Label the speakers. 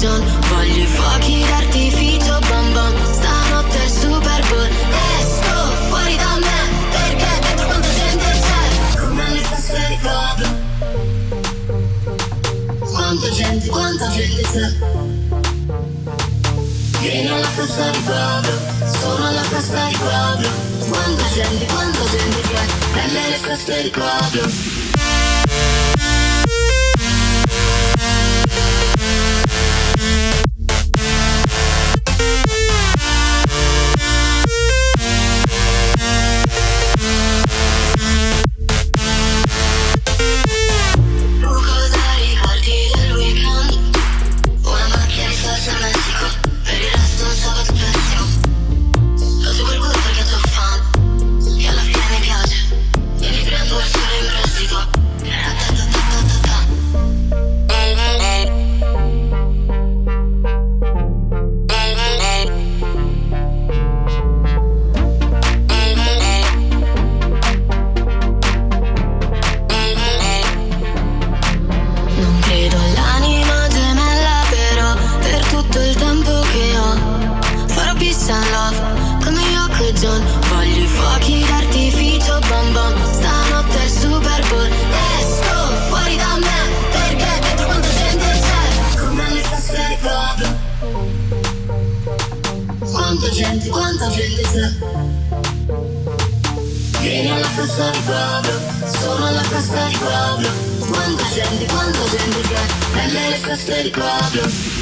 Speaker 1: John. Voglio i fuochi d'artificio, bam bam. Stanotte è il Super Bowl. Esco fuori da me Perché dentro quanta gente c'è? Come le feste di club Quanta gente, quanta gente c'è? Vieni alla festa di Pablo Sono alla festa di Pablo Quanta gente, quanta gente c'è? Belle le feste di Pablo And love. Come Yoko e John Voglio fuochi d'artificio bom bom Stanotte è il Super Bowl. Esco fuori da me. Perché dentro quanta gente c'è Come feste di proprio Quanta gente, quanta gente c'è? Vieni alla festa di proprio, sono alla festa di proprio Quando scendi, quando scendi che Prende le feste di proprio